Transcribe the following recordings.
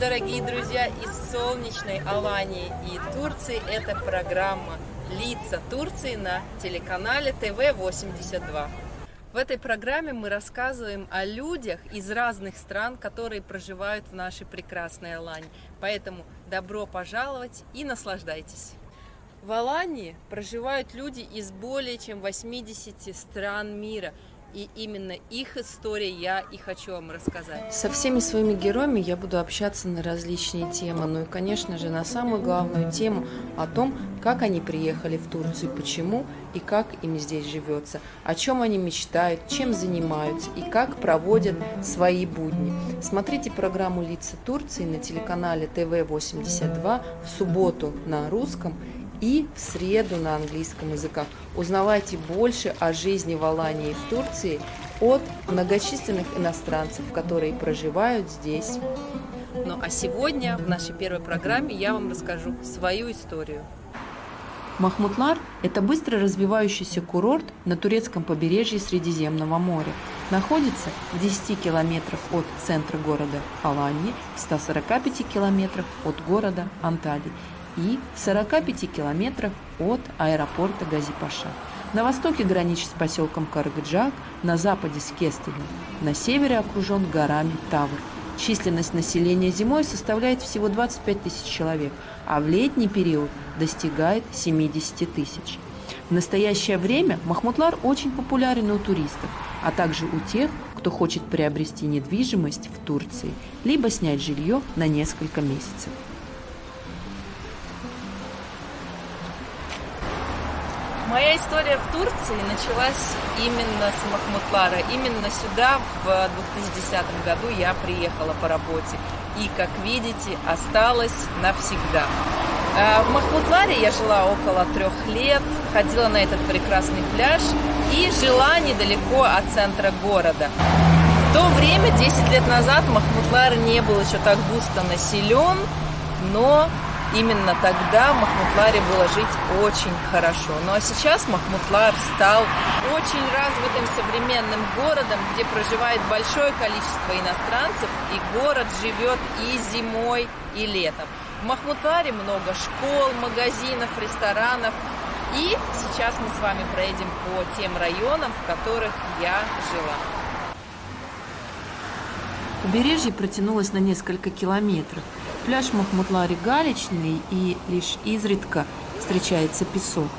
Дорогие друзья из солнечной Алании и Турции. Это программа «Лица Турции» на телеканале ТВ-82. В этой программе мы рассказываем о людях из разных стран, которые проживают в нашей прекрасной Алании. Поэтому добро пожаловать и наслаждайтесь! В Алании проживают люди из более чем 80 стран мира – и именно их истории я и хочу вам рассказать. Со всеми своими героями я буду общаться на различные темы, ну и, конечно же, на самую главную тему о том, как они приехали в Турцию, почему и как им здесь живется, о чем они мечтают, чем занимаются и как проводят свои будни. Смотрите программу «Лица Турции» на телеканале ТВ-82 в субботу на русском и в среду на английском языках. Узнавайте больше о жизни в Алании и в Турции от многочисленных иностранцев, которые проживают здесь. Ну а сегодня в нашей первой программе я вам расскажу свою историю. Махмутлар – это быстро развивающийся курорт на турецком побережье Средиземного моря. Находится в 10 километрах от центра города Алании, в 145 километрах от города Анталии и в 45 километрах от аэропорта Газипаша. На востоке граничит с поселком Каргаджак, на западе с Кестелем, на севере окружен горами Тавр. Численность населения зимой составляет всего 25 тысяч человек, а в летний период достигает 70 тысяч. В настоящее время Махмутлар очень популярен у туристов, а также у тех, кто хочет приобрести недвижимость в Турции, либо снять жилье на несколько месяцев. Моя история в Турции началась именно с Махмутлара. Именно сюда в 2010 году я приехала по работе. И, как видите, осталась навсегда. А, в Махмутларе я жила около трех лет, ходила на этот прекрасный пляж и жила недалеко от центра города. В то время, 10 лет назад, Махмутлар не был еще так густо населен, но именно тогда в Махмутларе было жить очень хорошо. Ну а сейчас Махмутлар стал очень развитым современным городом, где проживает большое количество иностранцев, и город живет и зимой, и летом. В Махмутларе много школ, магазинов, ресторанов. И сейчас мы с вами проедем по тем районам, в которых я жила. Побережье протянулось на несколько километров. Пляж Махмутларе галечный и лишь изредка встречается песок.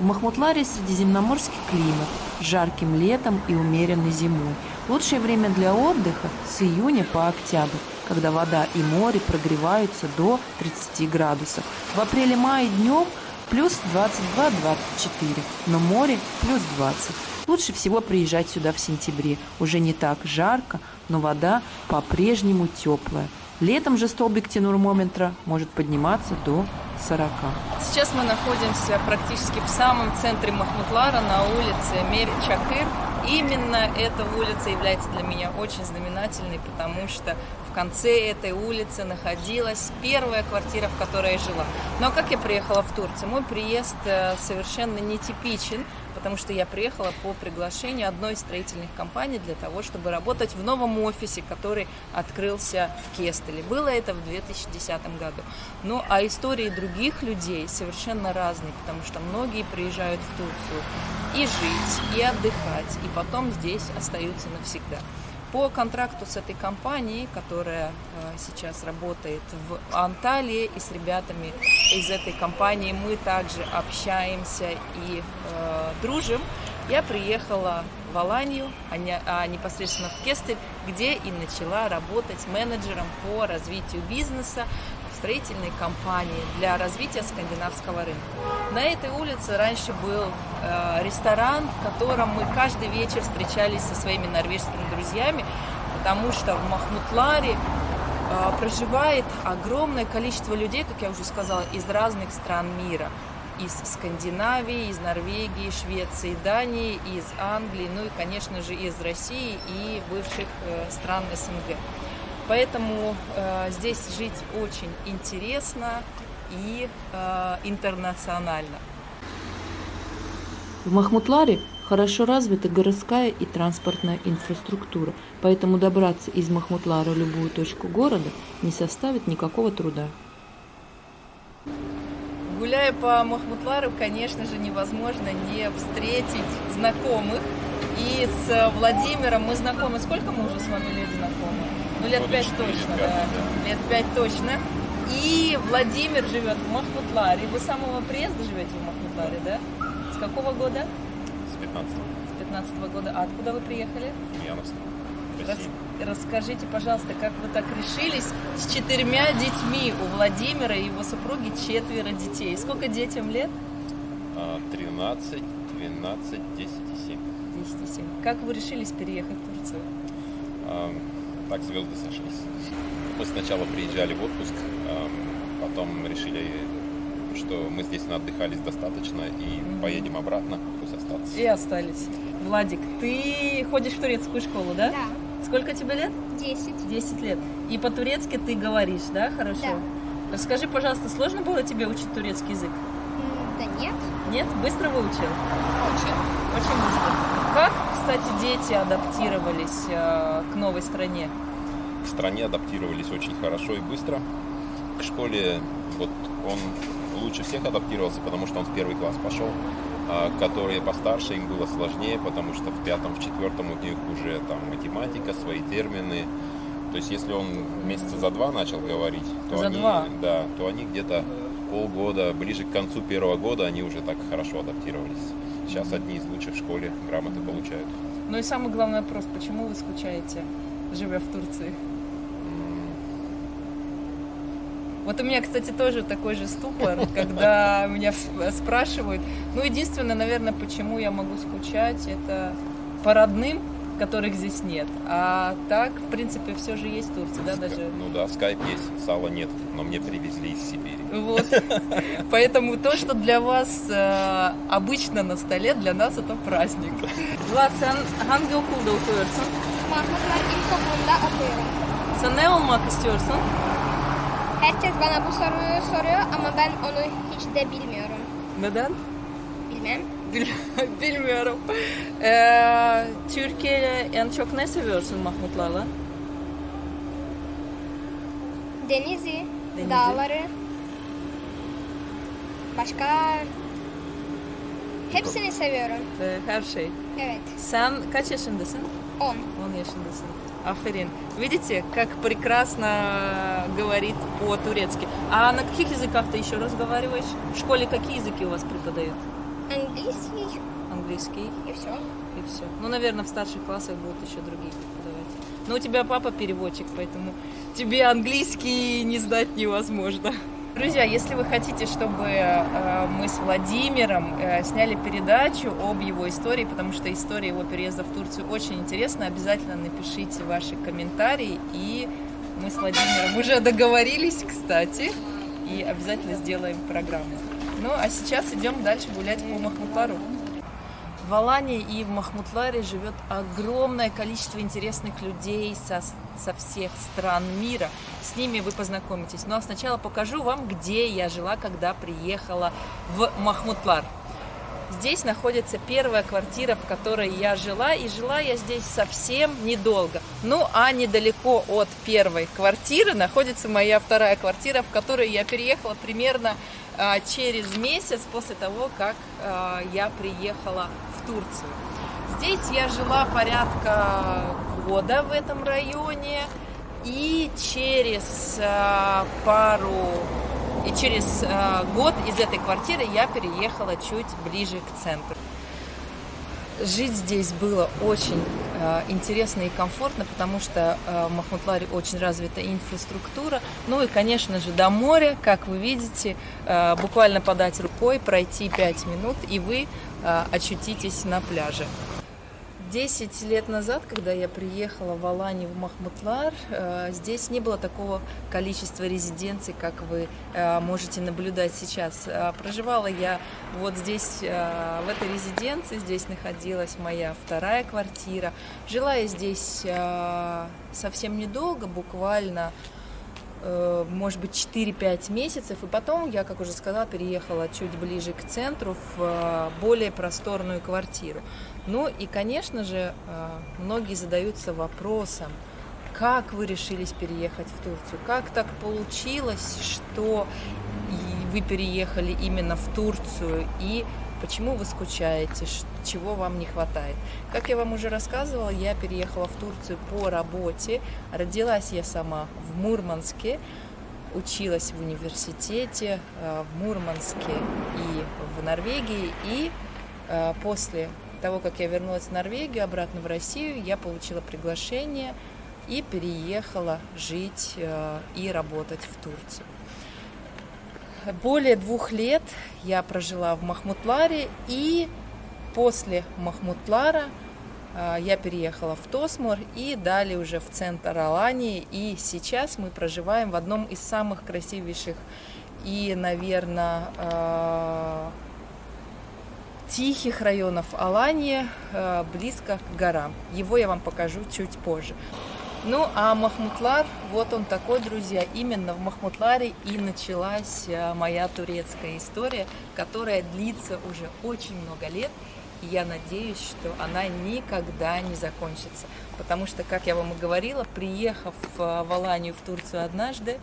В Махмутларе средиземноморский климат, жарким летом и умеренной зимой. Лучшее время для отдыха с июня по октябрь, когда вода и море прогреваются до 30 градусов. В апреле-мае днем плюс 22-24, но море плюс 20. Лучше всего приезжать сюда в сентябре. Уже не так жарко, но вода по-прежнему теплая. Летом же столбик термометра может подниматься до 40. Сейчас мы находимся практически в самом центре Махмутлара на улице Мер-Чакыр. Именно эта улица является для меня очень знаменательной, потому что в конце этой улицы находилась первая квартира, в которой я жила. Но как я приехала в Турцию? Мой приезд э, совершенно нетипичен потому что я приехала по приглашению одной из строительных компаний для того, чтобы работать в новом офисе, который открылся в Кестеле. Было это в 2010 году. Ну, а истории других людей совершенно разные, потому что многие приезжают в Турцию и жить, и отдыхать, и потом здесь остаются навсегда. По контракту с этой компанией, которая э, сейчас работает в Анталии, и с ребятами из этой компании мы также общаемся и э, дружим, я приехала в Аланию, а, а непосредственно в Кестель, где и начала работать менеджером по развитию бизнеса строительной компании для развития скандинавского рынка. На этой улице раньше был э, ресторан, в котором мы каждый вечер встречались со своими норвежскими друзьями, потому что в Махмутларе э, проживает огромное количество людей, как я уже сказала, из разных стран мира из Скандинавии, из Норвегии, Швеции, Дании, из Англии, ну и, конечно же, из России и бывших э, стран СНГ. Поэтому э, здесь жить очень интересно и э, интернационально. В Махмутларе Хорошо развита городская и транспортная инфраструктура, поэтому добраться из Махмутлара в любую точку города не составит никакого труда. Гуляя по Махмутлару, конечно же, невозможно не встретить знакомых. И с Владимиром мы знакомы. Сколько мы уже с вами лет знакомы? Ну, лет пять точно, да. Лет пять точно. И Владимир живет в Махмутларе. Вы с самого приезда живете в Махмутларе, да? С какого года? С 15 С 15 -го года. А откуда вы приехали? Ульяновск. Рас, расскажите, пожалуйста, как вы так решились с четырьмя детьми у Владимира и его супруги четверо детей. Сколько детям лет? 13, 12, 10 и 7. 10 и 7. Как вы решились переехать в Турцию? Так звезды сошлись. Мы сначала приезжали в отпуск, а, потом решили, что мы здесь отдыхались достаточно и поедем обратно, пусть остаться. И остались. Владик, ты ходишь в турецкую школу, да? Да. Сколько тебе лет? Десять. Десять лет. И по-турецки ты говоришь, да, хорошо? Да. Расскажи, пожалуйста, сложно было тебе учить турецкий язык? Да нет. Нет? Быстро выучил? Очень. Очень быстро. Как, кстати, дети адаптировались э, к новой стране? К стране адаптировались очень хорошо и быстро. К школе вот он лучше всех адаптировался, потому что он в первый класс пошел. А которые постарше, им было сложнее, потому что в пятом, в четвертом у них уже там математика, свои термины. То есть если он месяца за два начал говорить, то за они, два. да, то они где-то полгода, ближе к концу первого года, они уже так хорошо адаптировались. Сейчас одни из лучших в школе грамоты получают. Ну и самый главный вопрос, почему вы скучаете, живя в Турции? Вот у меня, кстати, тоже такой же ступор, когда меня спрашивают. Ну, единственное, наверное, почему я могу скучать, это по родным, которых здесь нет. А так, в принципе, все же есть Турция, да, даже? Ну да, скайп есть, сала нет, но мне привезли из Сибири. Вот. Поэтому то, что для вас э, обычно на столе, для нас это праздник. Sen hangi okulda okuyorsun? Mahmutlar İlkokulu'nda okuyorum. Sen ne olmak istiyorsun? Herkes bana bu soruyu soruyor ama ben onu hiç de bilmiyorum. Neden? Bilmem. Bil- Bilmiyorum. Ee, Türkiye'de en çok ne seviyorsun Mahmutlarla? Denizi, Denizi. dağları, başka hepsini seviyorum. Ee, her şey. Evet. Sen kaç yaşındasın? 10. 10 yaşındasın. Аферин. Видите, как прекрасно говорит по-турецки. А на каких языках ты еще разговариваешь? В школе какие языки у вас преподают? Английский Английский и все. и все. Ну, наверное, в старших классах будут еще другие преподавать. Но у тебя папа переводчик, поэтому тебе английский не знать невозможно. Друзья, если вы хотите, чтобы э, мы с Владимиром э, сняли передачу об его истории, потому что история его переезда в Турцию очень интересна, обязательно напишите ваши комментарии, и мы с Владимиром уже договорились, кстати, и обязательно сделаем программу. Ну, а сейчас идем дальше гулять по Махмутлару. В Алании и в Махмутларе живет огромное количество интересных людей со, со всех стран мира. С ними вы познакомитесь. Ну а сначала покажу вам, где я жила, когда приехала в Махмутлар. Здесь находится первая квартира, в которой я жила, и жила я здесь совсем недолго. Ну, а недалеко от первой квартиры находится моя вторая квартира, в которую я переехала примерно через месяц после того, как а, я приехала в Турцию. Здесь я жила порядка года в этом районе, и через а, пару и через год из этой квартиры я переехала чуть ближе к центру. Жить здесь было очень интересно и комфортно, потому что э, в Махмутларе очень развита инфраструктура. Ну и, конечно же, до моря, как вы видите, э, буквально подать рукой, пройти 5 минут, и вы э, очутитесь на пляже. Десять лет назад, когда я приехала в Алани в Махмутлар, э, здесь не было такого количества резиденций, как вы э, можете наблюдать сейчас. Э, Проживала я вот здесь, в этой резиденции, здесь находилась моя вторая квартира. Жила я здесь совсем недолго, буквально может быть, 4-5 месяцев, и потом я, как уже сказала, переехала чуть ближе к центру в более просторную квартиру. Ну и, конечно же, э, многие задаются вопросом, как вы решились переехать в Турцию? Как так получилось, что вы переехали именно в Турцию? И почему вы скучаете? Чего вам не хватает? Как я вам уже рассказывала, я переехала в Турцию по работе. Родилась я сама в Мурманске. Училась в университете э, в Мурманске и в Норвегии. И э, после того, как я вернулась в Норвегию, обратно в Россию, я получила приглашение и переехала жить э, и работать в Турцию. Более двух лет я прожила в Махмутларе, и после Махмутлара э, я переехала в Тосмор и далее уже в центр Алании. И сейчас мы проживаем в одном из самых красивейших и, наверное, э, тихих районов Алании, близко к горам. Его я вам покажу чуть позже. Ну, а Махмутлар, вот он такой, друзья. Именно в Махмутларе и началась э, моя турецкая история, которая длится уже очень много лет. И я надеюсь, что она никогда не закончится. Потому что, как я вам и говорила, приехав э, в Аланию, в Турцию однажды,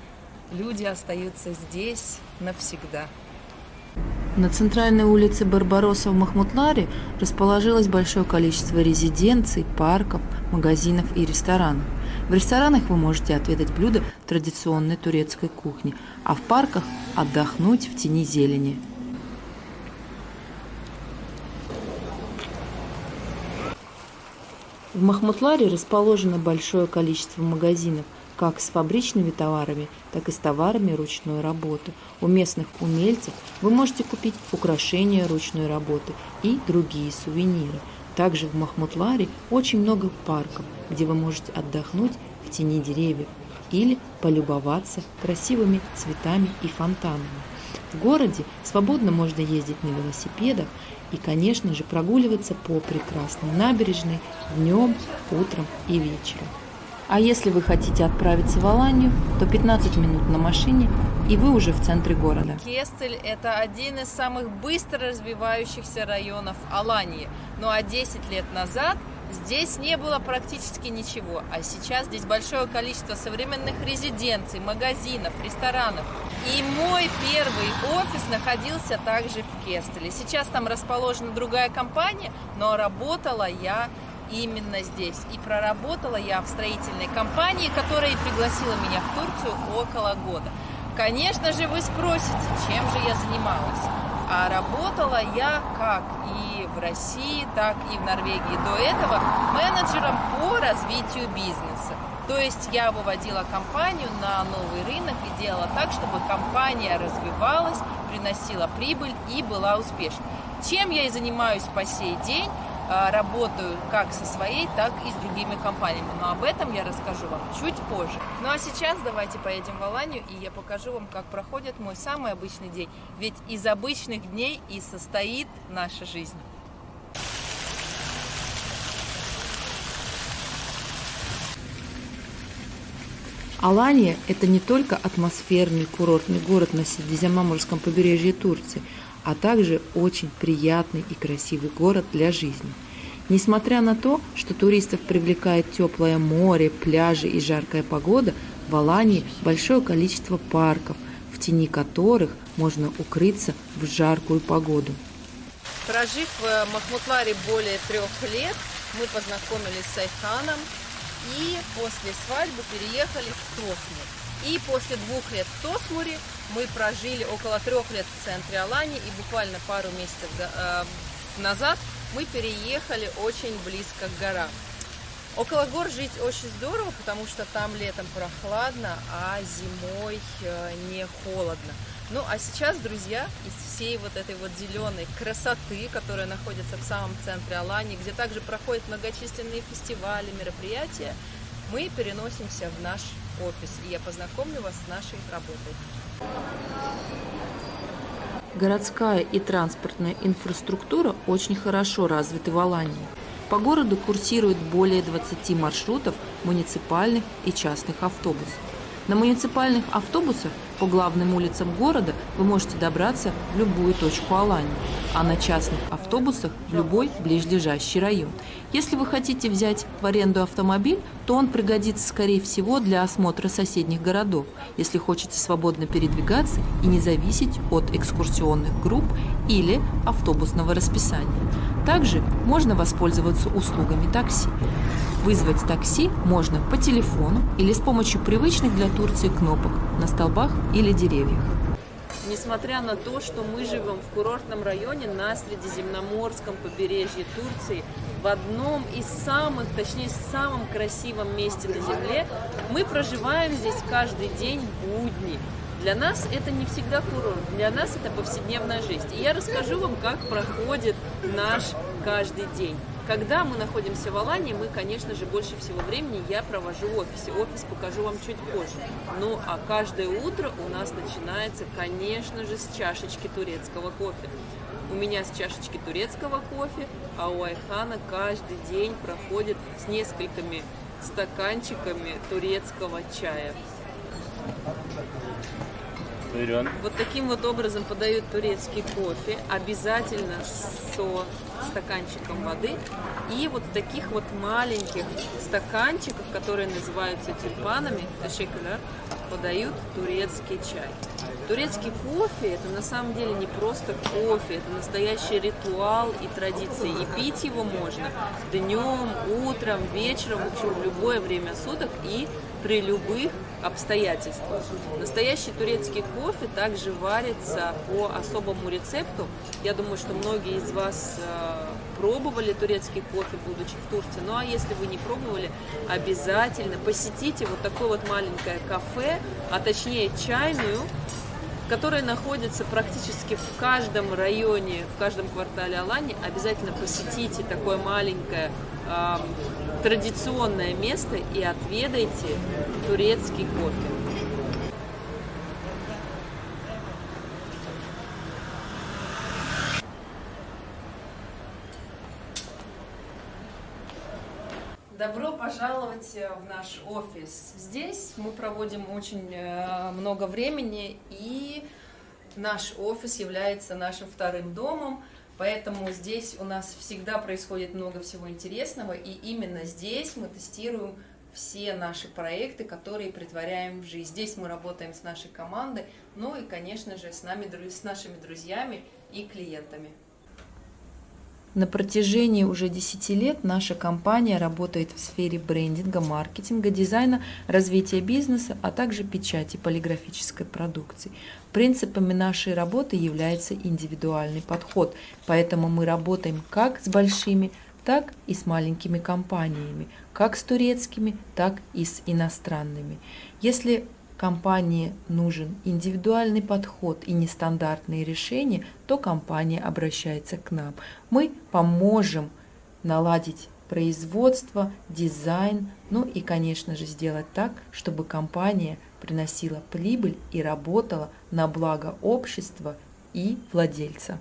люди остаются здесь навсегда. На центральной улице Барбароса в Махмутларе расположилось большое количество резиденций, парков, магазинов и ресторанов. В ресторанах вы можете отведать блюда традиционной турецкой кухни, а в парках отдохнуть в тени зелени. В Махмутларе расположено большое количество магазинов, как с фабричными товарами, так и с товарами ручной работы. У местных умельцев вы можете купить украшения ручной работы и другие сувениры. Также в Махмутларе очень много парков, где вы можете отдохнуть в тени деревьев или полюбоваться красивыми цветами и фонтанами. В городе свободно можно ездить на велосипедах и, конечно же, прогуливаться по прекрасной набережной днем, утром и вечером. А если вы хотите отправиться в Аланию, то 15 минут на машине, и вы уже в центре города. Кестель – это один из самых быстро развивающихся районов Алании. Ну а 10 лет назад здесь не было практически ничего, а сейчас здесь большое количество современных резиденций, магазинов, ресторанов. И мой первый офис находился также в Кестеле. Сейчас там расположена другая компания, но работала я именно здесь. И проработала я в строительной компании, которая пригласила меня в Турцию около года. Конечно же, вы спросите, чем же я занималась. А работала я как и в России, так и в Норвегии до этого менеджером по развитию бизнеса. То есть я выводила компанию на новый рынок и делала так, чтобы компания развивалась, приносила прибыль и была успешной. Чем я и занимаюсь по сей день. А, работаю как со своей, так и с другими компаниями. Но об этом я расскажу вам чуть позже. Ну а сейчас давайте поедем в Аланию, и я покажу вам, как проходит мой самый обычный день. Ведь из обычных дней и состоит наша жизнь. Алания – это не только атмосферный курортный город на Средиземноморском побережье Турции – а также очень приятный и красивый город для жизни. Несмотря на то, что туристов привлекает теплое море, пляжи и жаркая погода, в Алании большое количество парков, в тени которых можно укрыться в жаркую погоду. Прожив в Махмутларе более трех лет, мы познакомились с Айханом и после свадьбы переехали в Тосмур. И после двух лет в Тосмуре мы прожили около трех лет в центре Алании и буквально пару месяцев э, назад мы переехали очень близко к горам. Около гор жить очень здорово, потому что там летом прохладно, а зимой э, не холодно. Ну а сейчас, друзья, из всей вот этой вот зеленой красоты, которая находится в самом центре Алании, где также проходят многочисленные фестивали, мероприятия, мы переносимся в наш офис, и я познакомлю вас с нашей работой. Городская и транспортная инфраструктура очень хорошо развиты в Алании. По городу курсирует более 20 маршрутов муниципальных и частных автобусов. На муниципальных автобусах по главным улицам города вы можете добраться в любую точку Алании, а на частных автобусах в любой ближайший район. Если вы хотите взять в аренду автомобиль, то он пригодится, скорее всего, для осмотра соседних городов, если хочется свободно передвигаться и не зависеть от экскурсионных групп или автобусного расписания. Также можно воспользоваться услугами такси. Вызвать такси можно по телефону или с помощью привычных для Турции кнопок на столбах или деревьях. Несмотря на то, что мы живем в курортном районе на Средиземноморском побережье Турции, в одном из самых, точнее, самом красивом месте на Земле, мы проживаем здесь каждый день будни. Для нас это не всегда курорт, для нас это повседневная жизнь. И я расскажу вам, как проходит наш каждый день. Когда мы находимся в Алании, мы, конечно же, больше всего времени я провожу в офисе. Офис покажу вам чуть позже. Ну, а каждое утро у нас начинается, конечно же, с чашечки турецкого кофе. У меня с чашечки турецкого кофе, а у Айхана каждый день проходит с несколькими стаканчиками турецкого чая. Вот таким вот образом подают турецкий кофе, обязательно со стаканчиком воды. И вот таких вот маленьких стаканчиках, которые называются тюльпанами, подают турецкий чай. Турецкий кофе это на самом деле не просто кофе, это настоящий ритуал и традиции. И пить его можно днем, утром, вечером, в в любое время суток и при любых обстоятельствах. Настоящий турецкий кофе также варится по особому рецепту. Я думаю, что многие из вас э, пробовали турецкий кофе, будучи в Турции. Ну а если вы не пробовали, обязательно посетите вот такое вот маленькое кафе, а точнее чайную, которая находится практически в каждом районе, в каждом квартале Алани. Обязательно посетите такое маленькое традиционное место и отведайте турецкий кофе. Добро пожаловать в наш офис. Здесь мы проводим очень э, много времени, и наш офис является нашим вторым домом, поэтому здесь у нас всегда происходит много всего интересного, и именно здесь мы тестируем все наши проекты, которые притворяем в жизнь. Здесь мы работаем с нашей командой, ну и, конечно же, с, нами, с нашими друзьями и клиентами. На протяжении уже 10 лет наша компания работает в сфере брендинга, маркетинга, дизайна, развития бизнеса, а также печати полиграфической продукции. Принципами нашей работы является индивидуальный подход, поэтому мы работаем как с большими, так и с маленькими компаниями, как с турецкими, так и с иностранными. Если компании нужен индивидуальный подход и нестандартные решения, то компания обращается к нам. Мы поможем наладить производство, дизайн, ну и, конечно же, сделать так, чтобы компания приносила прибыль и работала на благо общества и владельца.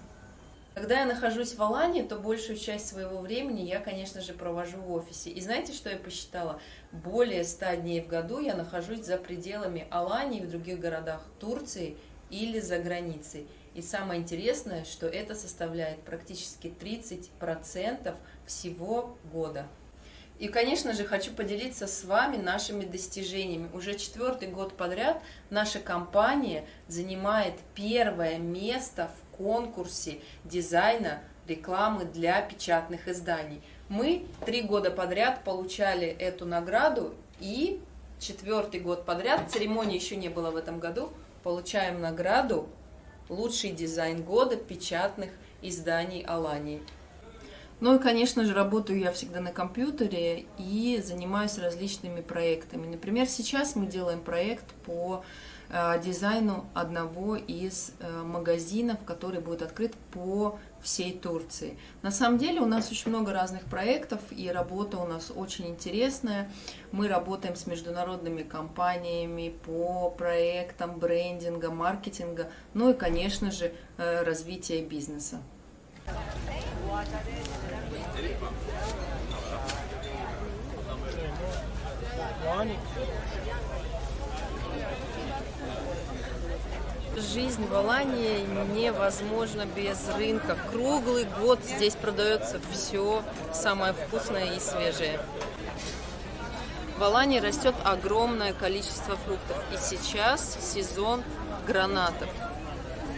Когда я нахожусь в Алании, то большую часть своего времени я, конечно же, провожу в офисе. И знаете, что я посчитала? Более 100 дней в году я нахожусь за пределами Алании в других городах Турции или за границей. И самое интересное, что это составляет практически 30% всего года. И, конечно же, хочу поделиться с вами нашими достижениями. Уже четвертый год подряд наша компания занимает первое место в конкурсе дизайна рекламы для печатных изданий. Мы три года подряд получали эту награду и четвертый год подряд, церемонии еще не было в этом году, получаем награду «Лучший дизайн года печатных изданий Алании». Ну и, конечно же, работаю я всегда на компьютере и занимаюсь различными проектами. Например, сейчас мы делаем проект по дизайну одного из э, магазинов, который будет открыт по всей Турции. На самом деле у нас очень много разных проектов, и работа у нас очень интересная. Мы работаем с международными компаниями по проектам брендинга, маркетинга, ну и, конечно же, э, развития бизнеса. Жизнь в Алании невозможна без рынка. Круглый год здесь продается все самое вкусное и свежее. В Алании растет огромное количество фруктов. И сейчас сезон гранатов.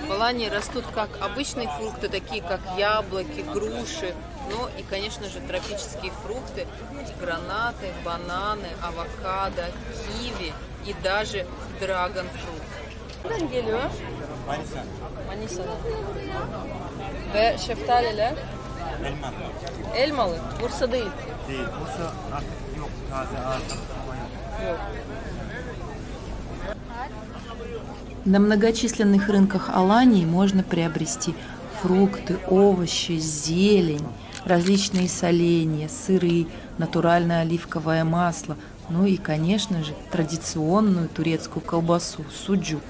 В Алании растут как обычные фрукты, такие как яблоки, груши, но и, конечно же, тропические фрукты, гранаты, бананы, авокадо, киви и даже драгонфрут. Nereden geliyor? Manisa. Manisa'dan. Ve şeftaliler? Elma. Elmalı. Bursa değil. Değil. Bursa artık yok. Taze yok. Yok. На многочисленных рынках Алании можно приобрести фрукты, овощи, зелень, различные соленья, сыры, натуральное оливковое масло, ну и, конечно же, традиционную турецкую колбасу – суджук.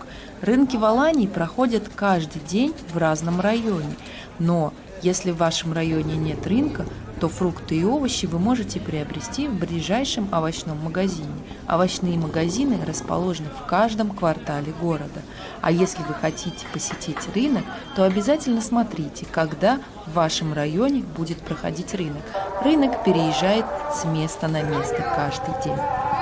Рынки в Алании проходят каждый день в разном районе, но если в вашем районе нет рынка, то фрукты и овощи вы можете приобрести в ближайшем овощном магазине. Овощные магазины расположены в каждом квартале города. А если вы хотите посетить рынок, то обязательно смотрите, когда в вашем районе будет проходить рынок. Рынок переезжает с места на место каждый день.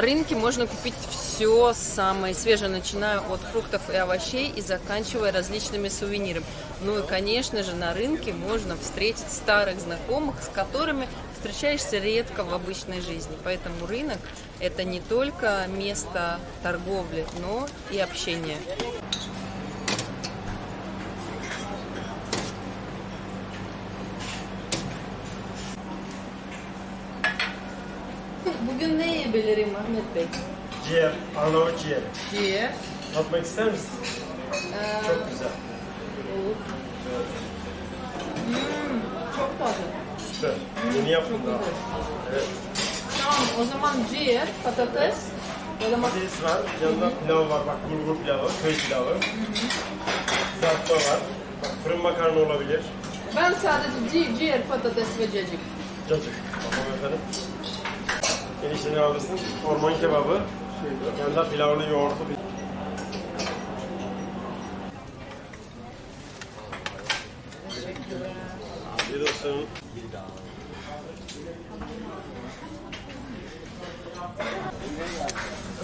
На рынке можно купить все самое свежее, начиная от фруктов и овощей и заканчивая различными сувенирами. Ну и, конечно же, на рынке можно встретить старых знакомых, с которыми встречаешься редко в обычной жизни. Поэтому рынок – это не только место торговли, но и общения. Ahmet Bey? Ciğer, Arnavut ciğer. Ciğer. Tatmak ister misin? Çok güzel. Çok taze. Süper. Yeni yaptım daha. Evet. Tamam o zaman ciğer, patates Patates var, yanında pilav var. Bak bulgur pilavı, köy pilavı. Kızartma var. Bak fırın makarna olabilir. Ben sadece ci- ciğer, patates ve cacık. Cacık. Tamam efendim. Enişteni alırsın. Orman kebabı. Yanında pilavlı yoğurtlu bir Afiyet olsun.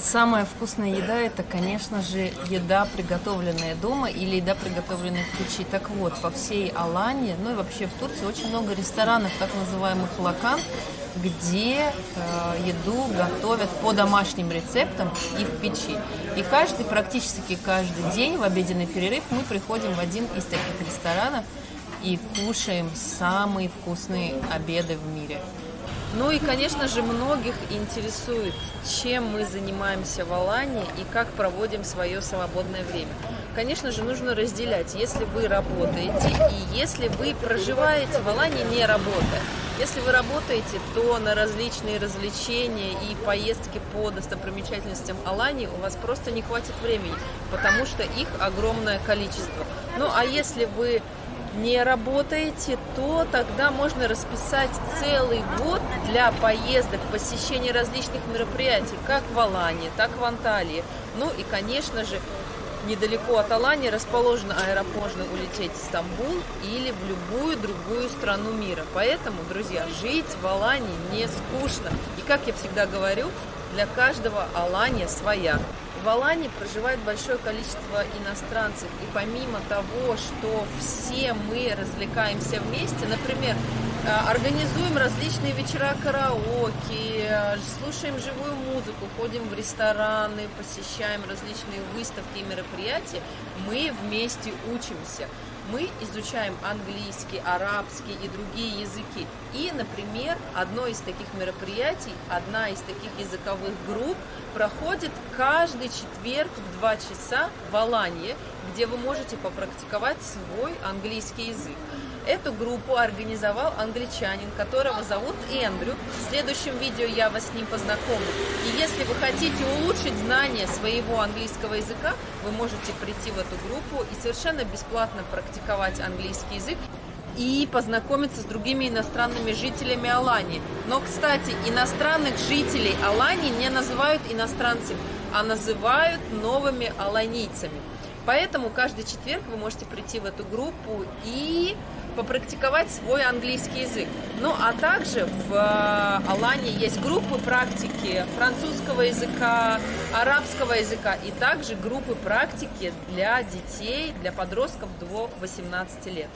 Самая вкусная еда это, конечно же, еда, приготовленная дома или еда, приготовленная в печи. Так вот, по всей Алании, ну и вообще в Турции очень много ресторанов, так называемых лакан, где э, еду готовят по домашним рецептам и в печи. И каждый, практически каждый день в обеденный перерыв мы приходим в один из таких ресторанов и кушаем самые вкусные обеды в мире. Ну и, конечно же, многих интересует, чем мы занимаемся в Алании и как проводим свое свободное время. Конечно же, нужно разделять, если вы работаете и если вы проживаете в Алании не работая. Если вы работаете, то на различные развлечения и поездки по достопримечательностям Алании у вас просто не хватит времени, потому что их огромное количество. Ну а если вы не работаете, то тогда можно расписать целый год для поездок, посещения различных мероприятий, как в Алане, так в Анталии. Ну и, конечно же, недалеко от Алании расположен аэропорт, можно улететь в Стамбул или в любую другую страну мира. Поэтому, друзья, жить в Алании не скучно. И, как я всегда говорю, для каждого Алания своя. В Алании проживает большое количество иностранцев, и помимо того, что все мы развлекаемся вместе, например, э, организуем различные вечера караоке, э, слушаем живую музыку, ходим в рестораны, посещаем различные выставки и мероприятия, мы вместе учимся. Мы изучаем английский, арабский и другие языки. И, например, одно из таких мероприятий, одна из таких языковых групп проходит каждый четверг в 2 часа в Алании, где вы можете попрактиковать свой английский язык. Эту группу организовал англичанин, которого зовут Эндрю. В следующем видео я вас с ним познакомлю. И если вы хотите улучшить знание своего английского языка, вы можете прийти в эту группу и совершенно бесплатно практиковать английский язык и познакомиться с другими иностранными жителями Алании. Но, кстати, иностранных жителей Алании не называют иностранцами, а называют новыми аланийцами. Поэтому каждый четверг вы можете прийти в эту группу и попрактиковать свой английский язык. Ну, а также в э, Алании есть группы практики французского языка, арабского языка и также группы практики для детей, для подростков до 18 лет.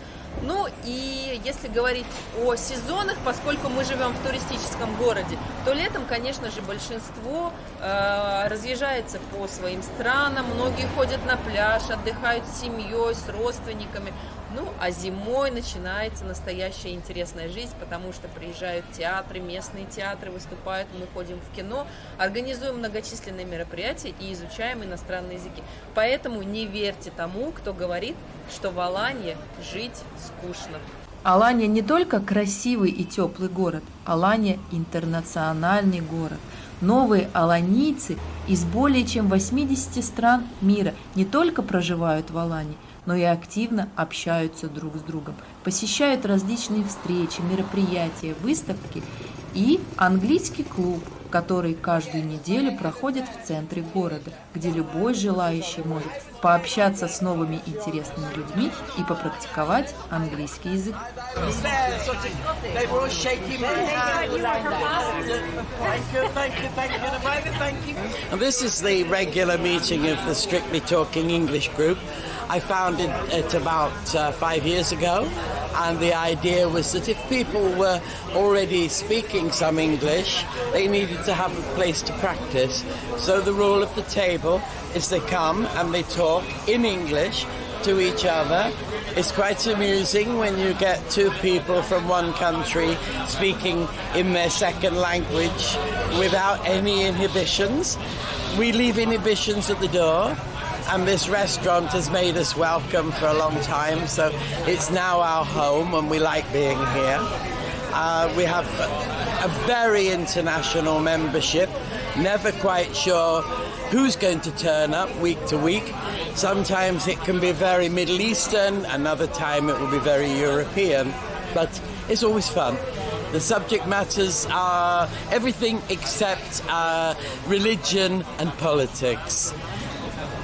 Ну и если говорить о сезонах, поскольку мы живем в туристическом городе, то летом, конечно же, большинство э, разъезжается по своим странам, многие ходят на пляж, отдыхают с семьей, с родственниками. Ну, а зимой начинается настоящая интересная жизнь, потому что приезжают театры, местные театры выступают, мы ходим в кино, организуем многочисленные мероприятия и изучаем иностранные языки. Поэтому не верьте тому, кто говорит, что в Алании жить скучно. Алания не только красивый и теплый город, Алания – интернациональный город. Новые аланийцы из более чем 80 стран мира не только проживают в Алании, но и активно общаются друг с другом, посещают различные встречи, мероприятия, выставки и английский клуб, который каждую неделю проходит в центре города, где любой желающий может пообщаться с новыми интересными людьми и попрактиковать английский язык. This is the regular meeting of the Strictly Talking English group. I founded it about uh, five years ago, and the idea was that if people were already speaking some English, they needed to have a place to practice. So the rule of the table is they come and they talk in English to each other. It's quite amusing when you get two people from one country speaking in their second language without any inhibitions. We leave inhibitions at the door and this restaurant has made us welcome for a long time, so it's now our home and we like being here. Uh, we have a very international membership, never quite sure who's going to turn up week to week. Sometimes it can be very Middle Eastern, another time it will be very European, but it's always fun. The subject matters are everything except uh, religion and politics.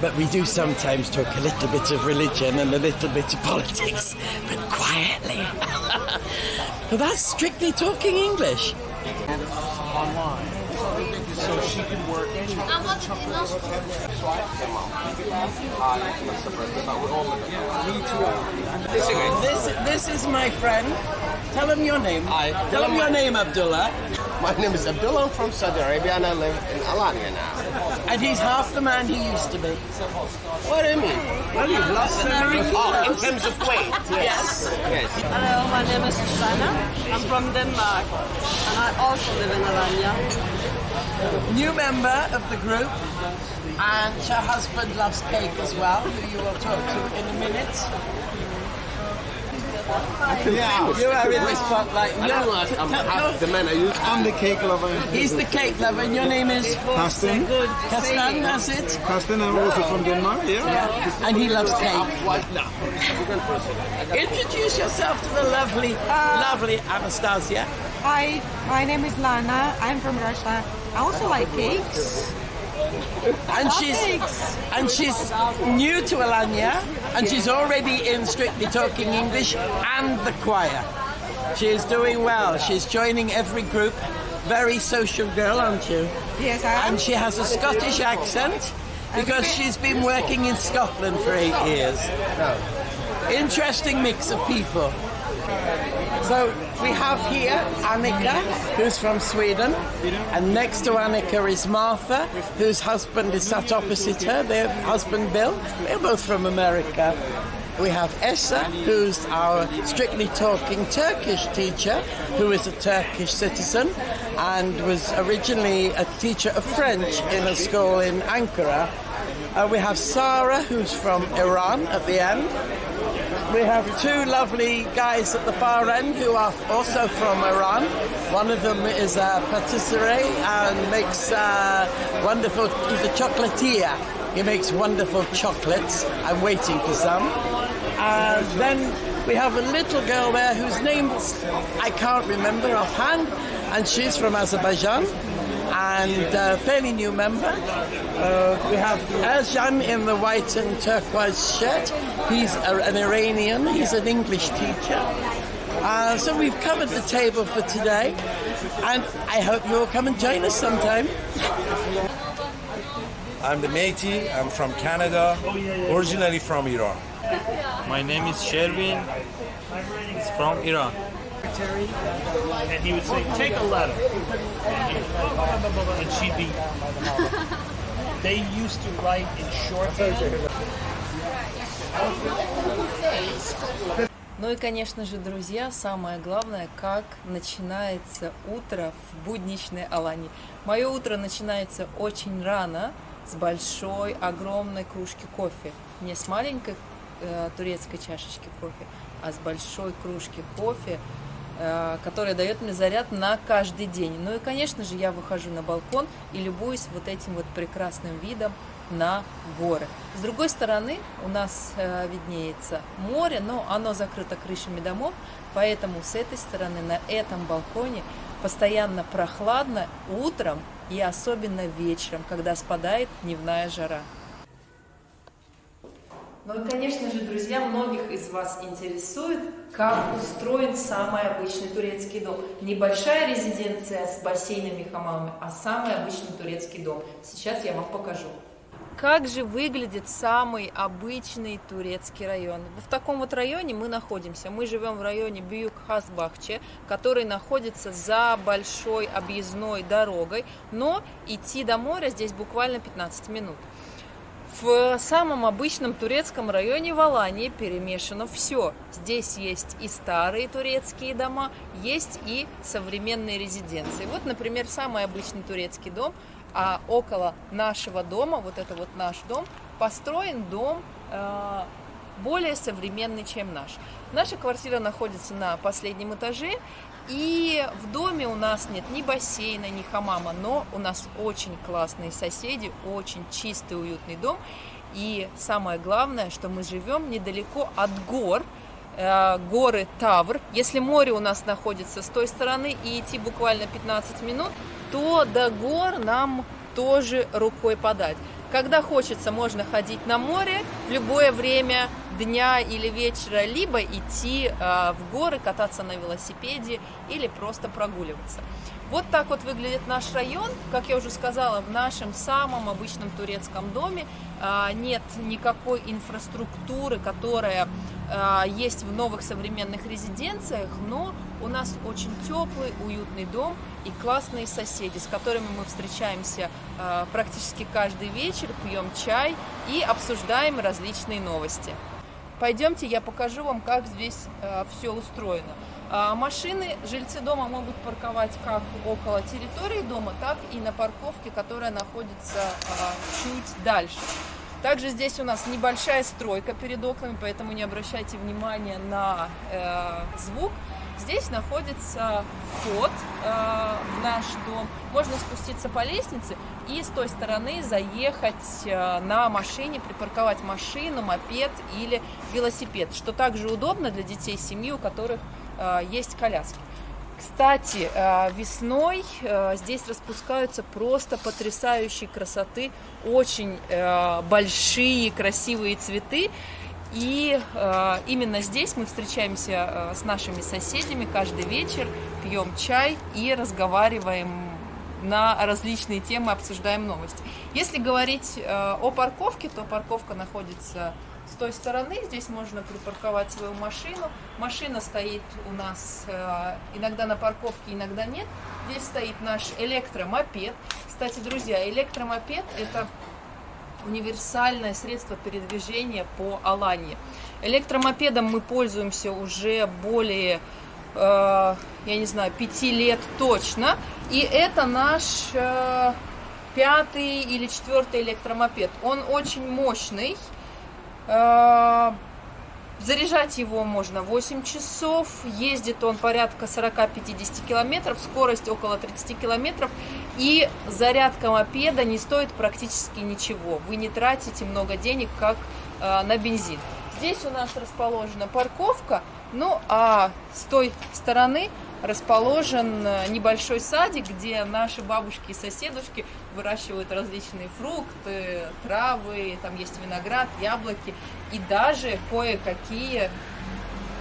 But we do sometimes talk a little bit of religion and a little bit of politics, but quietly. but that's strictly talking English. online. So she can work. This, this is my friend. Tell him your name. Hi. Tell him your name, Abdullah. My name is Abdullah. I'm from Saudi Arabia and I live in Alanya now. And he's half the man he used to be. What do you mean? Well, you've lost very Oh, in terms of weight, yes. Yes. Hello, my name is Susanna. I'm from Denmark, and I also live in Alanya. New member of the group. And her husband loves cake as well, who you will talk to in a minute. Yeah. You are in the spotlight. I don't know, I'm half the man I used I'm the cake lover. He's the cake lover, and your name is Karsten. Kastan, that's it? Karsten, I'm also from Denmark. Yeah. And he loves cake. Introduce yourself to the lovely, uh, lovely Anastasia. Hi, my name is Lana. I'm from Russia. I also like cakes. And she's and she's new to Alanya, and she's already in Strictly Talking English and the choir. She is doing well. She's joining every group. Very social girl, aren't you? Yes, I am. And she has a Scottish accent because she's been working in Scotland for eight years. Oh. Interesting mix of people. So we have here Annika, who's from Sweden, and next to Annika is Martha, whose husband is sat opposite her, their husband Bill. They're both from America. We have Essa, who's our strictly talking Turkish teacher, who is a Turkish citizen and was originally a teacher of French in a school in Ankara. Uh, we have Sarah, who's from Iran at the end, we have two lovely guys at the far end who are also from Iran. One of them is a patisserie and makes uh, wonderful, he's a chocolatier. He makes wonderful chocolates. I'm waiting for some. And then we have a little girl there whose name I can't remember offhand, and she's from Azerbaijan and a fairly new member. Uh, we have Erjan in the white and turquoise shirt. He's a, an Iranian. He's an English teacher. Uh, so we've covered the table for today, and I hope you'll come and join us sometime. I'm the Métis. I'm from Canada, originally from Iran. My name is Sherwin. He's from Iran. And he would say, take a letter. And she'd be... They used to write in shorthand. Ну и, конечно же, друзья, самое главное, как начинается утро в будничной Алании. Мое утро начинается очень рано, с большой, огромной кружки кофе. Не с маленькой э, турецкой чашечки кофе, а с большой кружки кофе, э, которая дает мне заряд на каждый день. Ну и, конечно же, я выхожу на балкон и любуюсь вот этим вот прекрасным видом на горы. С другой стороны у нас э, виднеется море, но оно закрыто крышами домов, поэтому с этой стороны на этом балконе постоянно прохладно утром и особенно вечером, когда спадает дневная жара. Ну и, конечно же, друзья, многих из вас интересует, как устроен самый обычный турецкий дом. Небольшая резиденция с бассейнами и хамамами, а самый обычный турецкий дом. Сейчас я вам покажу. Как же выглядит самый обычный турецкий район? В таком вот районе мы находимся. Мы живем в районе Бьюк-Хасбахче, который находится за большой объездной дорогой, но идти до моря здесь буквально 15 минут. В самом обычном турецком районе в Алании перемешано все. Здесь есть и старые турецкие дома, есть и современные резиденции. Вот, например, самый обычный турецкий дом – а около нашего дома, вот это вот наш дом, построен дом э, более современный, чем наш. Наша квартира находится на последнем этаже, и в доме у нас нет ни бассейна, ни хамама, но у нас очень классные соседи, очень чистый, уютный дом. И самое главное, что мы живем недалеко от гор, э, горы Тавр. Если море у нас находится с той стороны и идти буквально 15 минут, то до гор нам тоже рукой подать. Когда хочется, можно ходить на море в любое время дня или вечера, либо идти э, в горы, кататься на велосипеде или просто прогуливаться. Вот так вот выглядит наш район. Как я уже сказала, в нашем самом обычном турецком доме э, нет никакой инфраструктуры, которая есть в новых современных резиденциях, но у нас очень теплый, уютный дом и классные соседи, с которыми мы встречаемся э, практически каждый вечер, пьем чай и обсуждаем различные новости. Пойдемте, я покажу вам, как здесь э, все устроено. Э, машины жильцы дома могут парковать как около территории дома, так и на парковке, которая находится э, чуть дальше. Также здесь у нас небольшая стройка перед окнами, поэтому не обращайте внимания на э, звук. Здесь находится вход э, в наш дом. Можно спуститься по лестнице и с той стороны заехать э, на машине, припарковать машину, мопед или велосипед, что также удобно для детей семьи, у которых э, есть коляски. Кстати, э, весной э, здесь распускаются просто потрясающей красоты, очень э, большие красивые цветы. И именно здесь мы встречаемся с нашими соседями каждый вечер, пьем чай и разговариваем на различные темы, обсуждаем новости. Если говорить о парковке, то парковка находится с той стороны. Здесь можно припарковать свою машину. Машина стоит у нас э, иногда на парковке, иногда нет. Здесь стоит наш электромопед. Кстати, друзья, электромопед это универсальное средство передвижения по Алании. Электромопедом мы пользуемся уже более, э, я не знаю, пяти лет точно. И это наш э, пятый или четвертый электромопед. Он очень мощный. Э, Заряжать его можно 8 часов, ездит он порядка 40-50 километров, скорость около 30 километров, и зарядка мопеда не стоит практически ничего. Вы не тратите много денег, как э, на бензин. Здесь у нас расположена парковка, ну а с той стороны расположен э, небольшой садик, где наши бабушки и соседушки выращивают различные фрукты, травы, там есть виноград, яблоки и даже кое-какие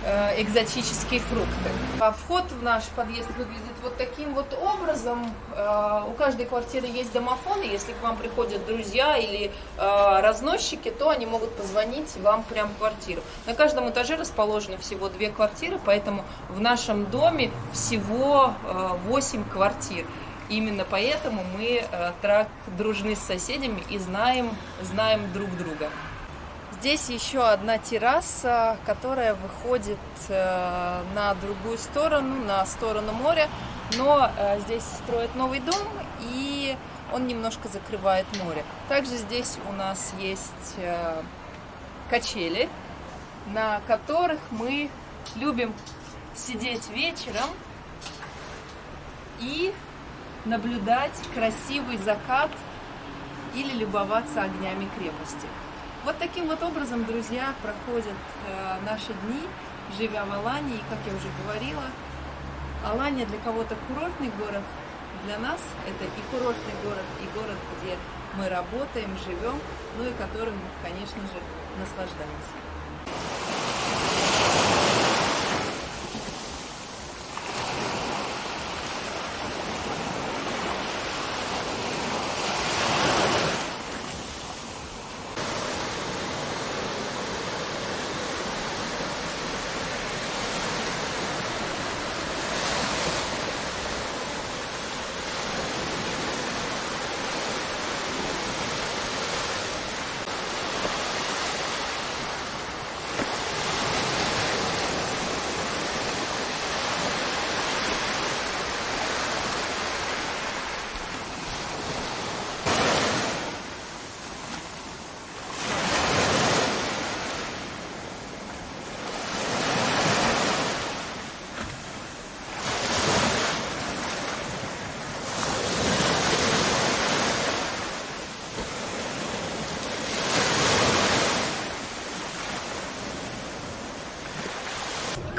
э, экзотические фрукты. А вход в наш подъезд выглядит вот таким вот образом. Э, у каждой квартиры есть домофон, и если к вам приходят друзья или э, разносчики, то они могут позвонить вам прямо в квартиру. На каждом этаже расположены всего две квартиры, поэтому в нашем доме всего э, 8 квартир. Именно поэтому мы э, так дружны с соседями и знаем, знаем друг друга. Здесь еще одна терраса, которая выходит э, на другую сторону, на сторону моря, но э, здесь строят новый дом и он немножко закрывает море. Также здесь у нас есть э, качели, на которых мы любим сидеть вечером и наблюдать красивый закат или любоваться огнями крепости. Вот таким вот образом, друзья, проходят э, наши дни, живя в Алании. И, как я уже говорила, Алания для кого-то курортный город, для нас это и курортный город, и город, где мы работаем, живем, ну и которым, конечно же, наслаждаемся.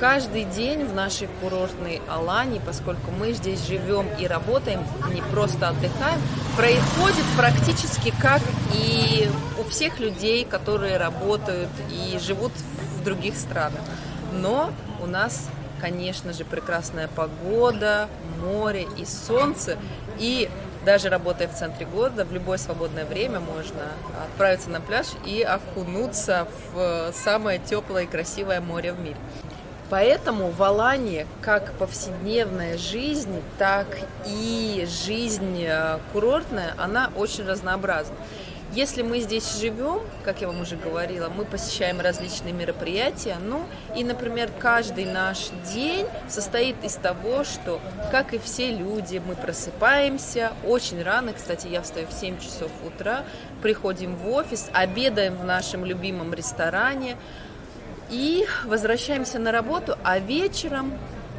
Каждый день в нашей курортной Алании, поскольку мы здесь живем и работаем, не просто отдыхаем, происходит практически как и у всех людей, которые работают и живут в других странах. Но у нас, конечно же, прекрасная погода, море и солнце. И даже работая в центре города, в любое свободное время можно отправиться на пляж и окунуться в самое теплое и красивое море в мире. Поэтому в Алании как повседневная жизнь, так и жизнь э, курортная, она очень разнообразна. Если мы здесь живем, как я вам уже говорила, мы посещаем различные мероприятия, ну и, например, каждый наш день состоит из того, что, как и все люди, мы просыпаемся очень рано, кстати, я встаю в 7 часов утра, приходим в офис, обедаем в нашем любимом ресторане, и возвращаемся на работу, а вечером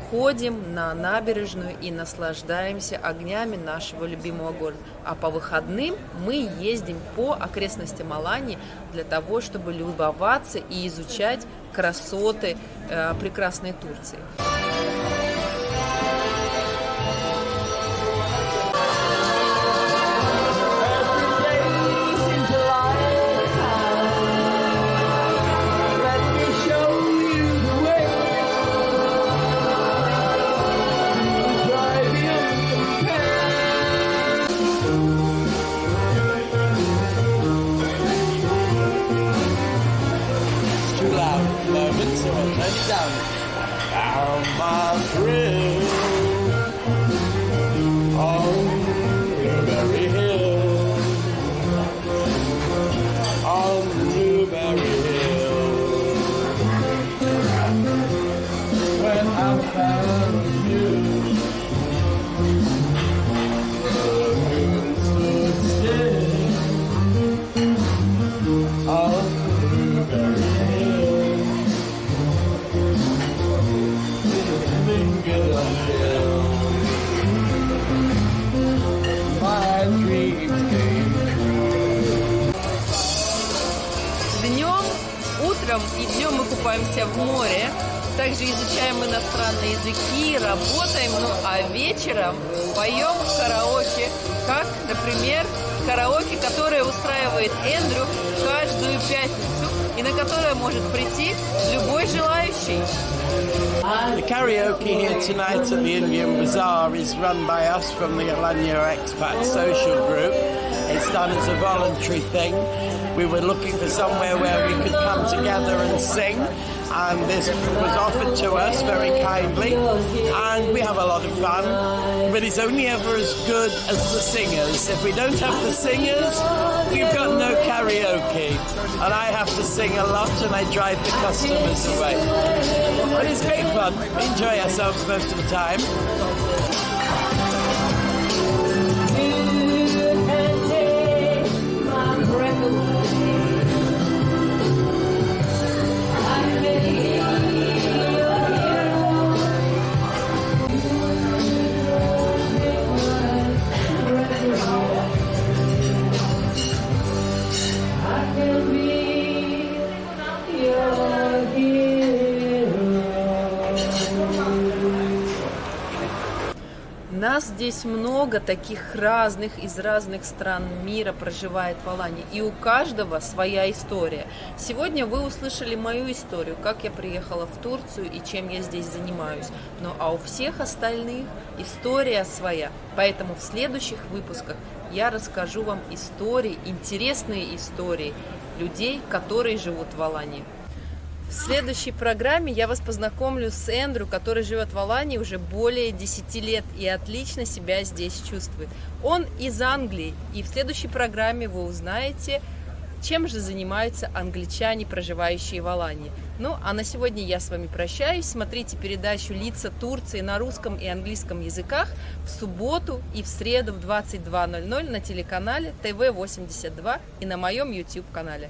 ходим на набережную и наслаждаемся огнями нашего любимого города. А по выходным мы ездим по окрестностям Алании для того, чтобы любоваться и изучать красоты э, прекрасной Турции. Tonight at the Indian Bazaar is run by us from the Alanya Expat Social Group. It's done as a voluntary thing. We were looking for somewhere where we could come together and sing, and this was offered to us very kindly. And we have a lot of fun, but it's only ever as good as the singers. If we don't have the singers, we've got no karaoke. And I have to sing a lot, and I drive the customers away. It's great fun. Enjoy ourselves most of the time. Много таких разных, из разных стран мира проживает в Алании. И у каждого своя история. Сегодня вы услышали мою историю, как я приехала в Турцию и чем я здесь занимаюсь. Ну а у всех остальных история своя. Поэтому в следующих выпусках я расскажу вам истории, интересные истории людей, которые живут в Алании. В следующей программе я вас познакомлю с Эндрю, который живет в Алании уже более 10 лет и отлично себя здесь чувствует. Он из Англии, и в следующей программе вы узнаете, чем же занимаются англичане, проживающие в Алании. Ну, а на сегодня я с вами прощаюсь. Смотрите передачу «Лица Турции» на русском и английском языках в субботу и в среду в 22.00 на телеканале ТВ-82 и на моем YouTube-канале.